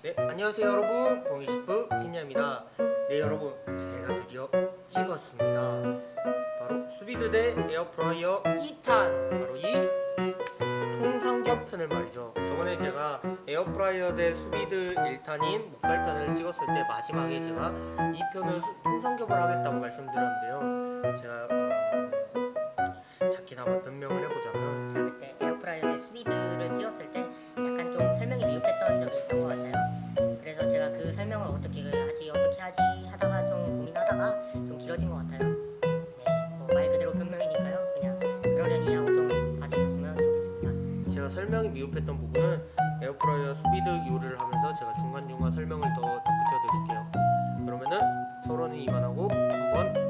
네 안녕하세요 여러분. 봉이셰프 진야입니다. 네 여러분 제가 드디어 찍었습니다. 바로 수비드 대 에어프라이어 2탄 바로 이 통삼겹 편을 말이죠. 저번에 제가 에어프라이어 대 수비드 1탄인 목살편을 찍었을 때 마지막에 제가 이 편을 수- 통삼겹을 하겠다고 말씀드렸는데요. 제가 어, 작게나마 변명을 해보자면 미흡했던 부분은 에어프라이어 수비드 요리를 하면서 제가 중간중간 설명을 더 덧붙여 드릴게요. 그러면은 서로는 이만하고 한번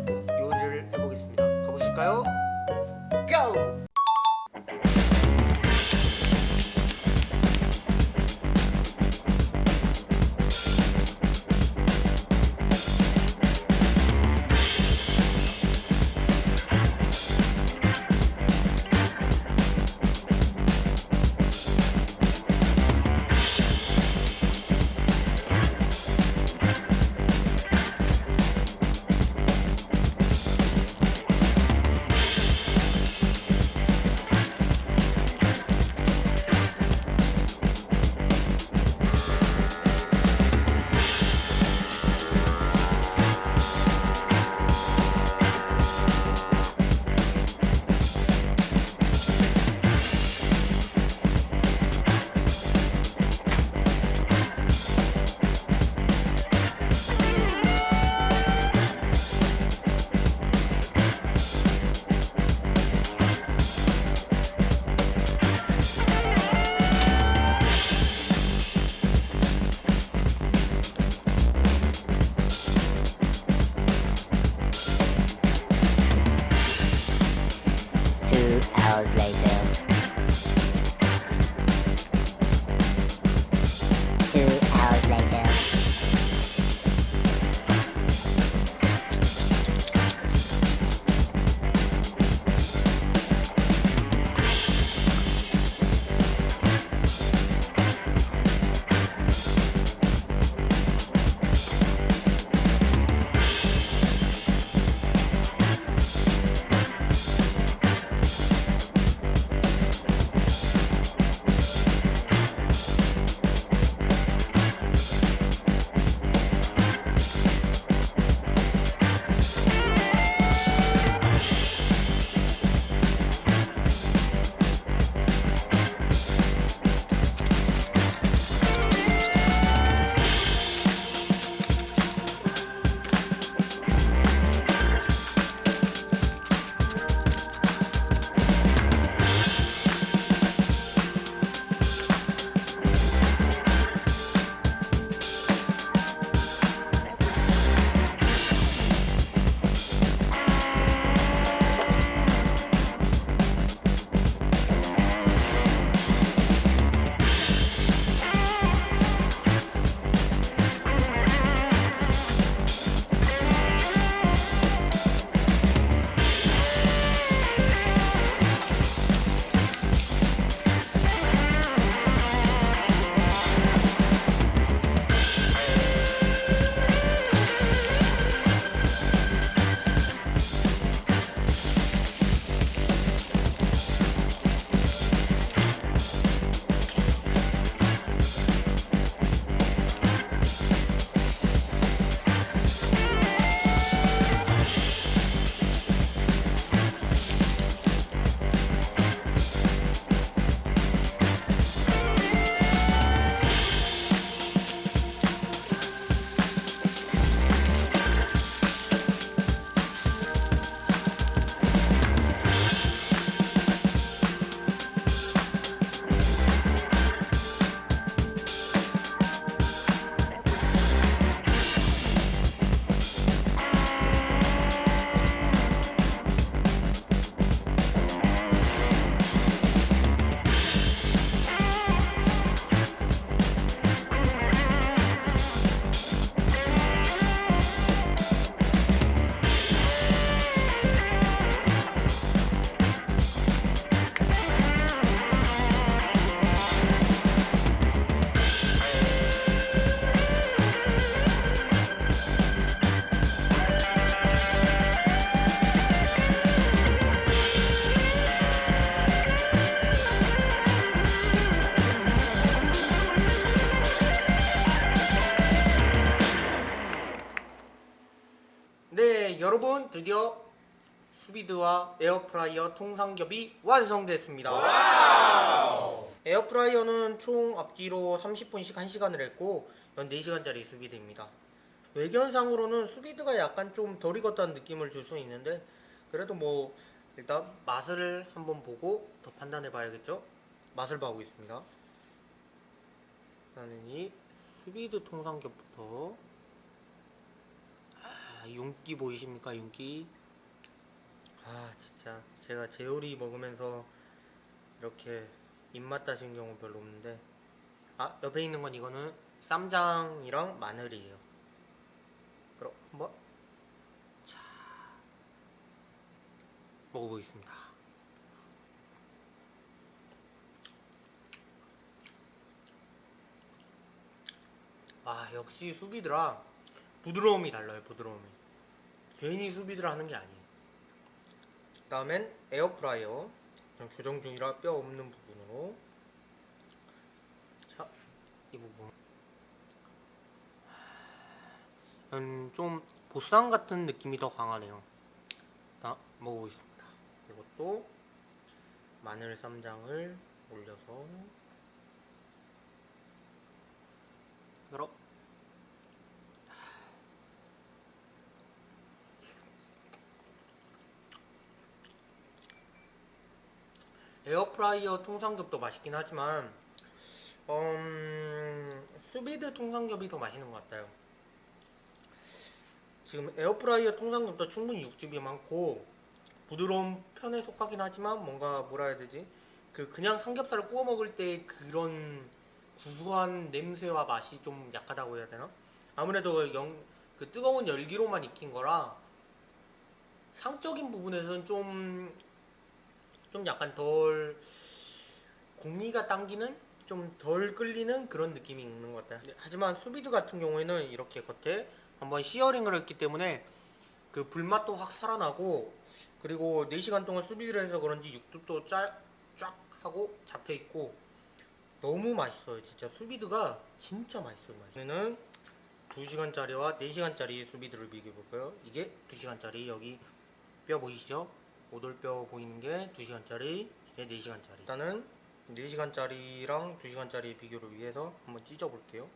Two hours later. 드디어 수비드와 에어프라이어 통삼겹이 완성됐습니다. 에어프라이어는 총 앞뒤로 30분씩 1시간을 했고 연 4시간짜리 수비드입니다. 외견상으로는 수비드가 약간 좀 덜 익었다는 느낌을 줄 수 있는데 그래도 뭐 일단 맛을 한번 보고 더 판단해 봐야겠죠? 맛을 봐보고 있습니다. 나는 이 수비드 통삼겹부터 아, 윤기 보이십니까 윤기? 아 진짜. 제가 제오리 먹으면서 이렇게 입맛 다신 경우 별로 없는데. 아 옆에 있는 건 이거는 쌈장이랑 마늘이에요. 그럼 한번 자 먹어보겠습니다. 아 역시 수비드라 부드러움이 달라요 부드러움이. 괜히 수비드라 하는 게 아니에요. 다음엔 에어프라이어. 교정 중이라 뼈 없는 부분으로. 자 이 부분. 음, 좀 보쌈 같은 느낌이 더 강하네요. 자 먹어보겠습니다. 이것도 마늘 쌈장을 올려서. 그럼 에어프라이어 통삼겹도 맛있긴 하지만 음, 수비드 통삼겹이 더 맛있는 것 같아요. 지금 에어프라이어 통삼겹도 충분히 육즙이 많고 부드러운 편에 속하긴 하지만 뭔가 뭐라 해야 되지? 그 그냥 삼겹살을 구워 먹을 때 그런 구수한 냄새와 맛이 좀 약하다고 해야 되나? 아무래도 영, 그 뜨거운 열기로만 익힌 거라 상적인 부분에서는 좀, 좀 약간 덜 공미가 당기는 좀 덜 끌리는 그런 느낌이 있는 것 같아요. 네, 하지만 수비드 같은 경우에는 이렇게 겉에 한번 시어링을 했기 때문에 그 불맛도 확 살아나고 그리고 4시간 동안 수비드를 해서 그런지 육즙도 쫙, 쫙 하고 잡혀 있고 너무 맛있어요. 진짜 수비드가 진짜 맛있어요. 맛있는 2시간짜리와 4시간짜리 수비드를 비교해볼까요? 이게 2시간짜리 여기 뼈 보이시죠? 오돌뼈 보이는 게 2시간짜리 이게 4시간짜리. 일단은 4시간짜리랑 2시간짜리 비교를 위해서 한번 찢어 볼게요.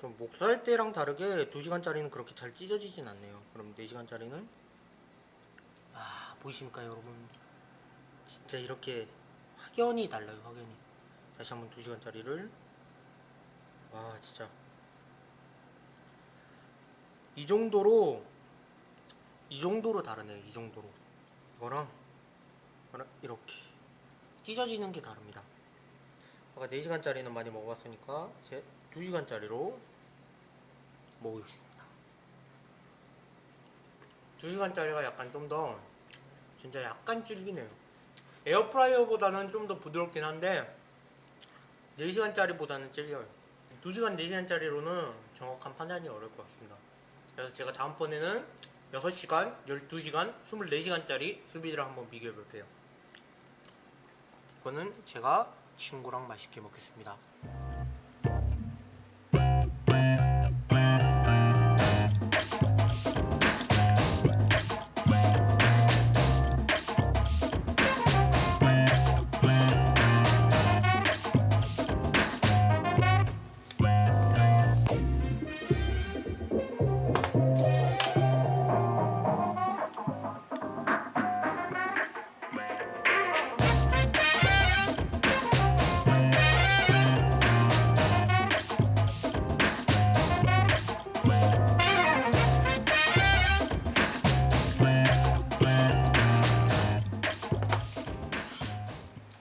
좀 목살 때랑 다르게 2시간짜리는 그렇게 잘 찢어지진 않네요. 그럼 4시간짜리는? 아 보이십니까 여러분? 진짜 이렇게 확연히 달라요 확연히. 다시 한번 2시간짜리를. 와 진짜 이 정도로 이 정도로 다르네요 이 정도로. 이거랑 이렇게 찢어지는 게 다릅니다. 아까 4시간짜리는 많이 먹어봤으니까 이제 2시간짜리로 먹어보겠습니다. 2시간짜리가 약간 좀 더 진짜 약간 질기네요. 에어프라이어보다는 좀 더 부드럽긴 한데 4시간짜리보다는 질겨요. 2시간 4시간짜리로는 정확한 판단이 어려울 것 같습니다 그래서 제가 다음번에는 6시간, 12시간, 24시간짜리 수비드를 한번 비교해 볼게요. 이거는 제가 친구랑 맛있게 먹겠습니다